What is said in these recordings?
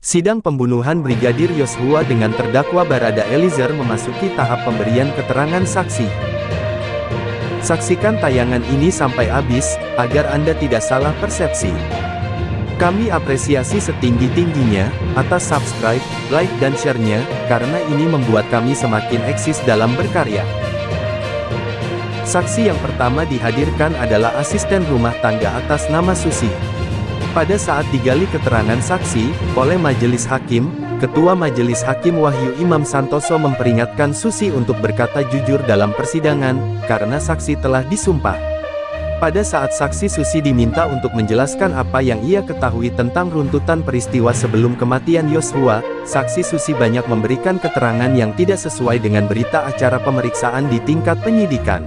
Sidang pembunuhan Brigadir Yosua dengan terdakwa Barada Eliezer memasuki tahap pemberian keterangan saksi. Saksikan tayangan ini sampai habis, agar Anda tidak salah persepsi. Kami apresiasi setinggi-tingginya, atas subscribe, like dan share-nya, karena ini membuat kami semakin eksis dalam berkarya. Saksi yang pertama dihadirkan adalah asisten rumah tangga atas nama Susi. Pada saat digali keterangan saksi, oleh Majelis Hakim, Ketua Majelis Hakim Wahyu Imam Santoso memperingatkan Susi untuk berkata jujur dalam persidangan, karena saksi telah disumpah. Pada saat saksi Susi diminta untuk menjelaskan apa yang ia ketahui tentang runtutan peristiwa sebelum kematian Yosua, saksi Susi banyak memberikan keterangan yang tidak sesuai dengan berita acara pemeriksaan di tingkat penyidikan.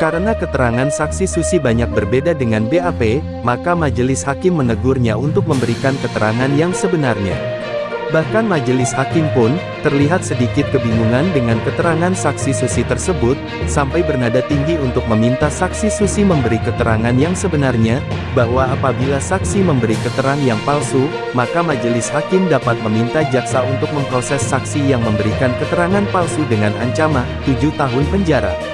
Karena keterangan saksi Susi banyak berbeda dengan BAP, maka majelis hakim menegurnya untuk memberikan keterangan yang sebenarnya. Bahkan majelis hakim pun, terlihat sedikit kebingungan dengan keterangan saksi Susi tersebut, sampai bernada tinggi untuk meminta saksi Susi memberi keterangan yang sebenarnya, bahwa apabila saksi memberi keterangan yang palsu, maka majelis hakim dapat meminta jaksa untuk memproses saksi yang memberikan keterangan palsu dengan ancaman 7 tahun penjara.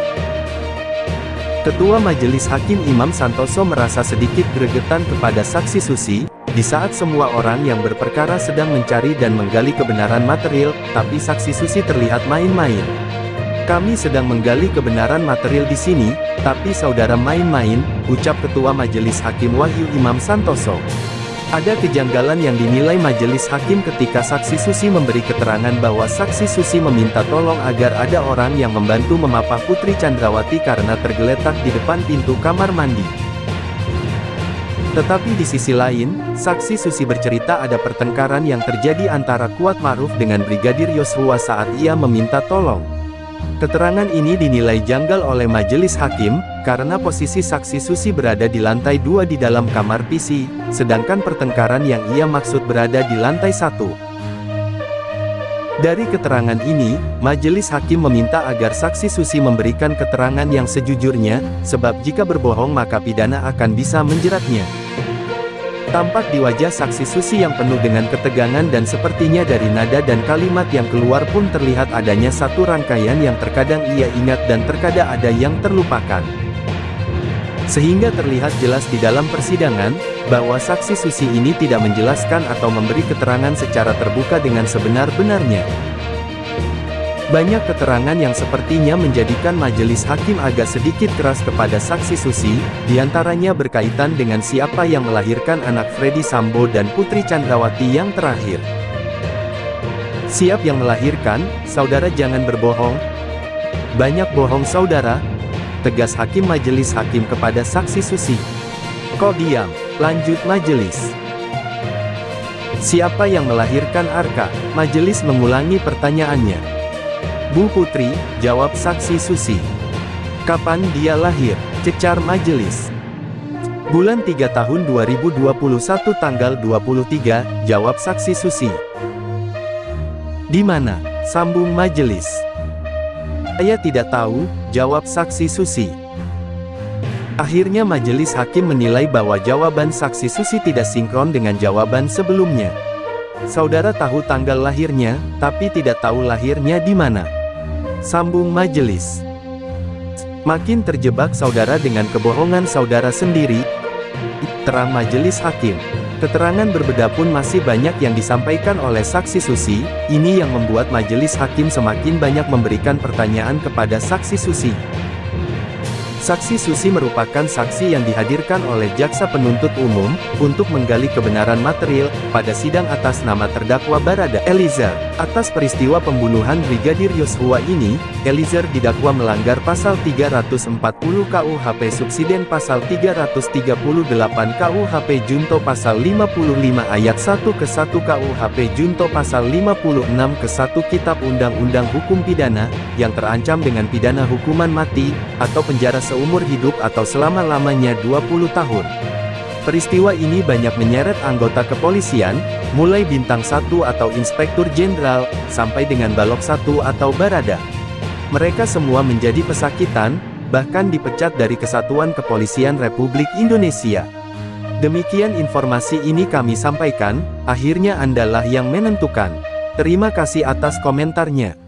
Ketua Majelis Hakim Imam Santoso merasa sedikit gregetan kepada saksi Susi, di saat semua orang yang berperkara sedang mencari dan menggali kebenaran material, tapi saksi Susi terlihat main-main. Kami sedang menggali kebenaran material di sini, tapi saudara main-main, ucap Ketua Majelis Hakim Wahyu Imam Santoso. Ada kejanggalan yang dinilai majelis hakim ketika saksi Susi memberi keterangan bahwa saksi Susi meminta tolong agar ada orang yang membantu memapah Putri Chandrawati karena tergeletak di depan pintu kamar mandi. Tetapi di sisi lain, saksi Susi bercerita ada pertengkaran yang terjadi antara Kuat Maruf dengan Brigadir Yosua saat ia meminta tolong. Keterangan ini dinilai janggal oleh majelis hakim, karena posisi saksi Susi berada di lantai dua di dalam kamar PC, sedangkan pertengkaran yang ia maksud berada di lantai satu. Dari keterangan ini, majelis hakim meminta agar saksi Susi memberikan keterangan yang sejujurnya, sebab jika berbohong maka pidana akan bisa menjeratnya. Tampak di wajah saksi Susi yang penuh dengan ketegangan dan sepertinya dari nada dan kalimat yang keluar pun terlihat adanya satu rangkaian yang terkadang ia ingat dan terkadang ada yang terlupakan. Sehingga terlihat jelas di dalam persidangan, bahwa saksi Susi ini tidak menjelaskan atau memberi keterangan secara terbuka dengan sebenar-benarnya. Banyak keterangan yang sepertinya menjadikan majelis hakim agak sedikit keras kepada saksi Susi, di antaranya berkaitan dengan siapa yang melahirkan anak Freddy Sambo dan Putri Chandrawati yang terakhir. Siap yang melahirkan, saudara jangan berbohong. Banyak bohong saudara, tegas hakim majelis hakim kepada saksi Susi. Kok diam, lanjut majelis. Siapa yang melahirkan Arka? Majelis mengulangi pertanyaannya. Bu Putri, jawab saksi Susi. Kapan dia lahir? Cecar majelis. Bulan 3 tahun 2021 tanggal 23, jawab saksi Susi. Di mana? Sambung majelis. Saya tidak tahu, jawab saksi Susi. Akhirnya majelis hakim menilai bahwa jawaban saksi Susi tidak sinkron dengan jawaban sebelumnya. Saudara tahu tanggal lahirnya, tapi tidak tahu lahirnya di mana. Sambung majelis. Makin terjebak saudara dengan kebohongan saudara sendiri, terang majelis hakim. Keterangan berbeda pun masih banyak yang disampaikan oleh saksi Susi, ini yang membuat majelis hakim semakin banyak memberikan pertanyaan kepada saksi Susi. Saksi Susi merupakan saksi yang dihadirkan oleh jaksa penuntut umum, untuk menggali kebenaran material, pada sidang atas nama terdakwa Barada Eliezer. Atas peristiwa pembunuhan Brigadir Yosua ini, Eliezer didakwa melanggar pasal 340 KUHP Subsiden pasal 338 KUHP Junto pasal 55 ayat 1 ke 1 KUHP Junto pasal 56 ke 1 Kitab Undang-Undang Hukum Pidana, yang terancam dengan pidana hukuman mati, atau penjara se seumur hidup atau selama-lamanya 20 tahun. Peristiwa ini banyak menyeret anggota kepolisian, mulai bintang 1 atau inspektur jenderal, sampai dengan balok 1 atau barada. Mereka semua menjadi pesakitan, bahkan dipecat dari Kesatuan Kepolisian Republik Indonesia. Demikian informasi ini kami sampaikan, akhirnya Andalah yang menentukan. Terima kasih atas komentarnya.